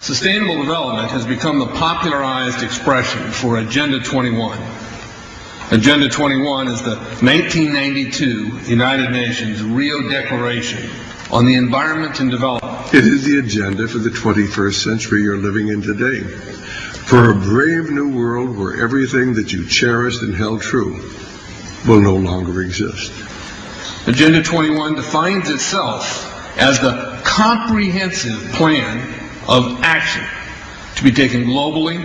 Sustainable development has become the popularized expression for Agenda 21. Agenda 21 is the 1992 United Nations Rio Declaration on the Environment and Development. It is the agenda for the 21st century you're living in today. For a brave new world where everything that you cherished and held true will no longer exist. Agenda 21 defines itself as the comprehensive plan of action to be taken globally,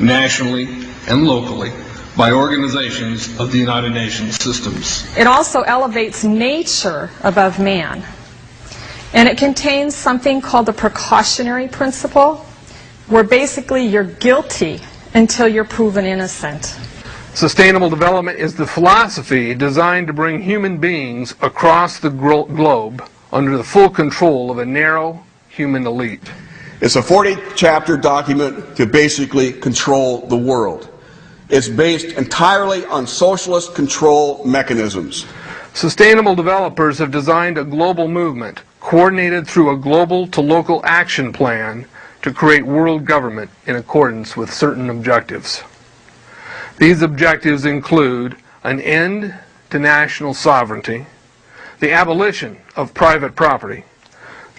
nationally, and locally by organizations of the United Nations systems. It also elevates nature above man. And it contains something called the precautionary principle, where basically you're guilty until you're proven innocent. Sustainable development is the philosophy designed to bring human beings across the glo- globe under the full control of a narrow human elite. It's a 40 chapter document to basically control the world. It's based entirely on socialist control mechanisms. Sustainable developers have designed a global movement coordinated through a global to local action plan to create world government in accordance with certain objectives. These objectives include an end to national sovereignty, the abolition of private property,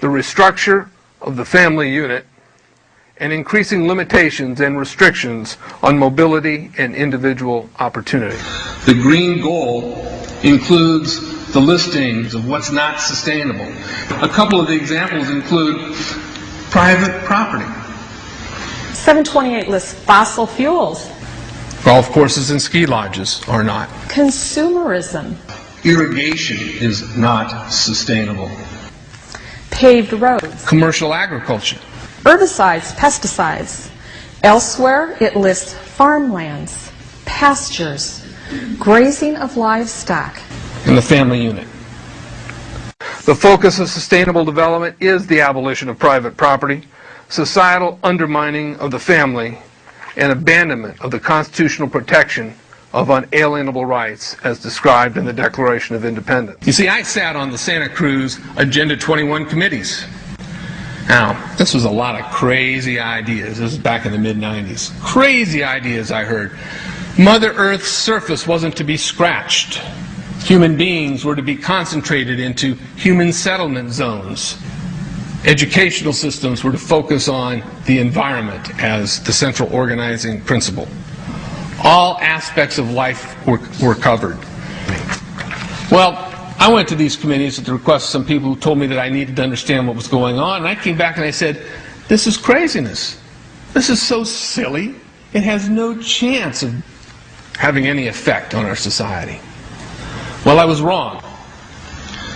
the restructure of the family unit, and increasing limitations and restrictions on mobility and individual opportunity. The green goal includes the listings of what's not sustainable. A couple of the examples include private property. 728 lists fossil fuels, Golf courses and ski lodges are not. consumerism, Irrigation is not sustainable. Paved roads, Commercial agriculture. herbicides, pesticides. Elsewhere, it lists farmlands, pastures, grazing of livestock, And the family unit. The focus of sustainable development is the abolition of private property, societal undermining of the family, and abandonment of the constitutional protection of unalienable rights as described in the Declaration of Independence. You see, I sat on the Santa Cruz Agenda 21 committees. Now, this was a lot of crazy ideas. This was back in the mid 90s. Crazy ideas I heard. Mother Earth's surface wasn't to be scratched. Human beings were to be concentrated into human settlement zones. Educational systems were to focus on the environment as the central organizing principle. All aspects of life were, were covered. Well, I went to these committees at the request of some people who told me that I needed to understand what was going on, and I came back and I said, This is craziness. This is so silly. It has no chance of having any effect on our society. Well, I was wrong.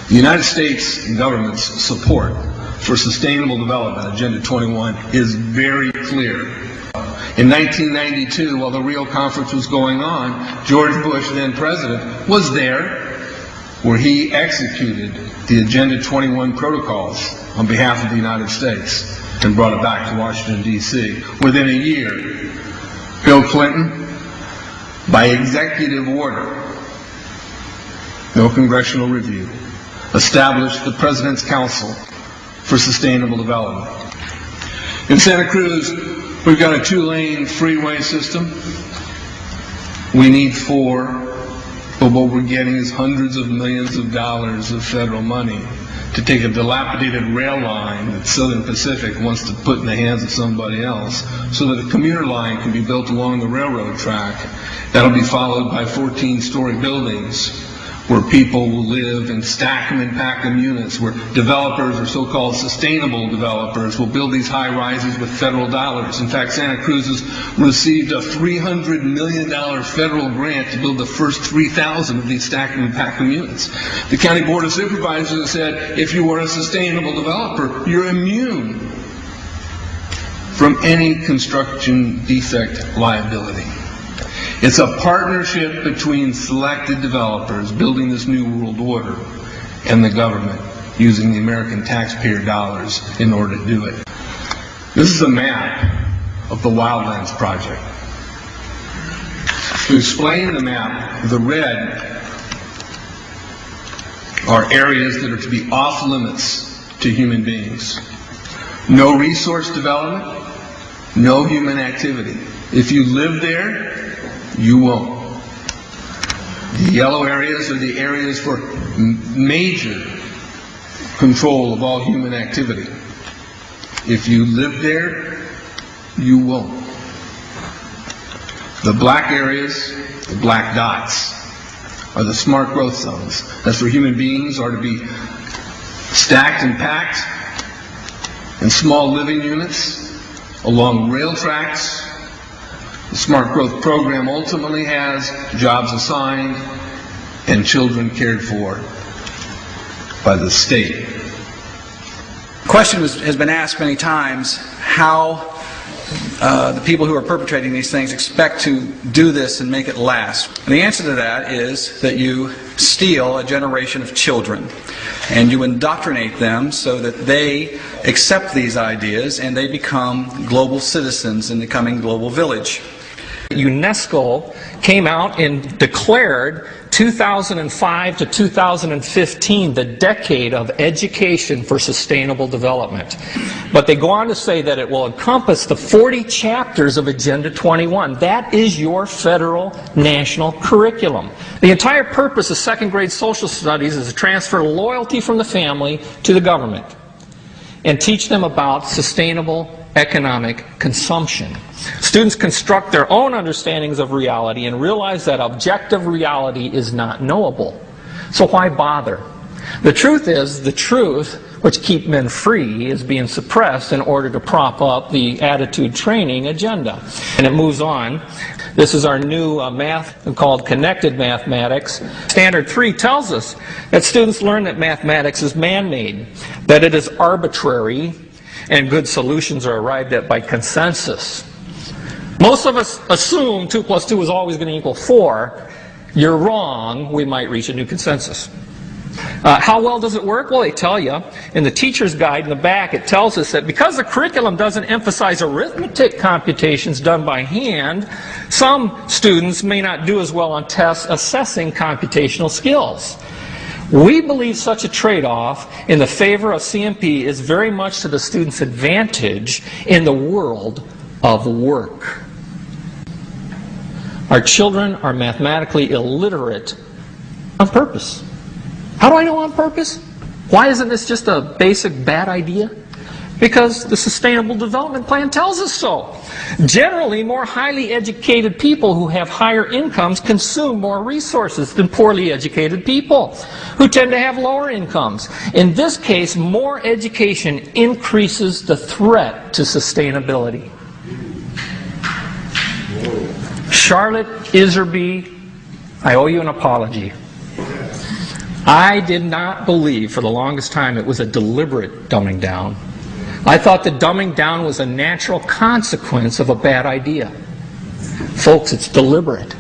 The United States government's support for sustainable development, Agenda 21, is very clear. In 1992, while the Rio conference was going on, George Bush, then president, was there where he executed the Agenda 21 protocols on behalf of the United States and brought it back to Washington, D.C. Within a year, Bill Clinton, by executive order, no congressional review, established the President's Council for Sustainable Development. In Santa Cruz, we've got a two-lane freeway system. We need four, but what we're getting is hundreds of millions of dollars of federal money to take a dilapidated rail line that Southern Pacific wants to put in the hands of somebody else so that a commuter line can be built along the railroad track. That'll be followed by 14-story buildings where people will live and stack them and pack them units, where developers or so-called sustainable developers will build these high rises with federal dollars. In fact, Santa Cruz has received a $300 million federal grant to build the first 3,000 of these stack and pack them units. The County Board of Supervisors said, if you are a sustainable developer, you're immune from any construction defect liability. It's a partnership between selected developers building this new world order and the government using the American taxpayer dollars in order to do it. This is a map of the Wildlands Project. To explain the map, the red are areas that are to be off limits to human beings. No resource development, no human activity. If you live there, you won't. The yellow areas are the areas for major control of all human activity. If you live there, you won't. The black areas, the black dots, are the smart growth zones. That's where human beings are to be stacked and packed in small living units along rail tracks. The Smart Growth Program ultimately has jobs assigned and children cared for by the state. The question was, has been asked many times how uh, the people who are perpetrating these things expect to do this and make it last. And the answer to that is that you steal a generation of children and you indoctrinate them so that they accept these ideas and they become global citizens in the coming global village. UNESCO came out and declared 2005 to 2015 the decade of education for sustainable development. But they go on to say that it will encompass the 40 chapters of Agenda 21. That is your federal national curriculum. The entire purpose of second grade social studies is to transfer loyalty from the family to the government and teach them about sustainable economic consumption. Students construct their own understandings of reality and realize that objective reality is not knowable. So why bother? The truth is, the truth, which keep men free, is being suppressed in order to prop up the attitude training agenda. And it moves on. This is our new uh, math called connected mathematics. Standard 3 tells us that students learn that mathematics is man-made, that it is arbitrary, and good solutions are arrived at by consensus. Most of us assume 2 plus 2 is always going to equal 4. You're wrong. We might reach a new consensus. Uh, how well does it work? Well, they tell you. In the teacher's guide in the back, it tells us that because the curriculum doesn't emphasize arithmetic computations done by hand, some students may not do as well on tests assessing computational skills. We believe such a trade-off in the favor of CMP is very much to the student's advantage in the world of work. Our children are mathematically illiterate on purpose. How do I know on purpose? Why isn't this just a basic bad idea? Because the Sustainable Development Plan tells us so. Generally, more highly educated people who have higher incomes consume more resources than poorly educated people who tend to have lower incomes. In this case, more education increases the threat to sustainability. Charlotte Iserbyt, I owe you an apology. I did not believe for the longest time it was a deliberate dumbing down. I thought the dumbing down was a natural consequence of a bad idea. Folks, it's deliberate.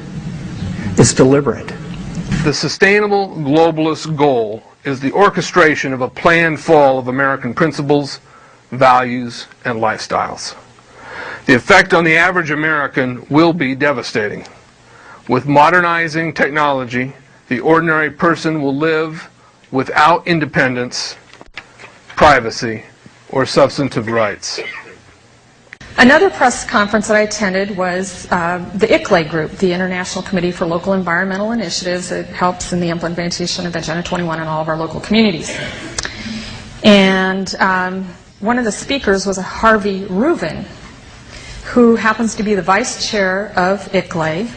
It's deliberate. The sustainable globalist goal is the orchestration of a planned fall of American principles, values, and lifestyles. The effect on the average American will be devastating. With modernizing technology, the ordinary person will live without independence, privacy, or substantive rights. Another press conference that I attended was uh, the ICLEI group, the International Committee for Local Environmental Initiatives. It helps in the implementation of Agenda 21 in all of our local communities. And um, one of the speakers was Harvey Ruvin, who happens to be the vice chair of ICLEI.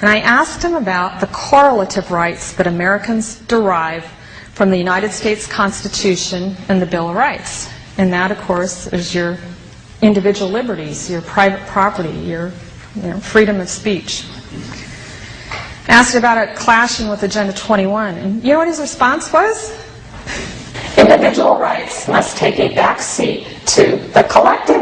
And I asked him about the correlative rights that Americans derive from the United States Constitution and the Bill of Rights. And that, of course, is your individual liberties, your private property, your you know, freedom of speech. Asked about it clashing with Agenda 21. And you know what his response was? Individual rights must take a back seat to the collective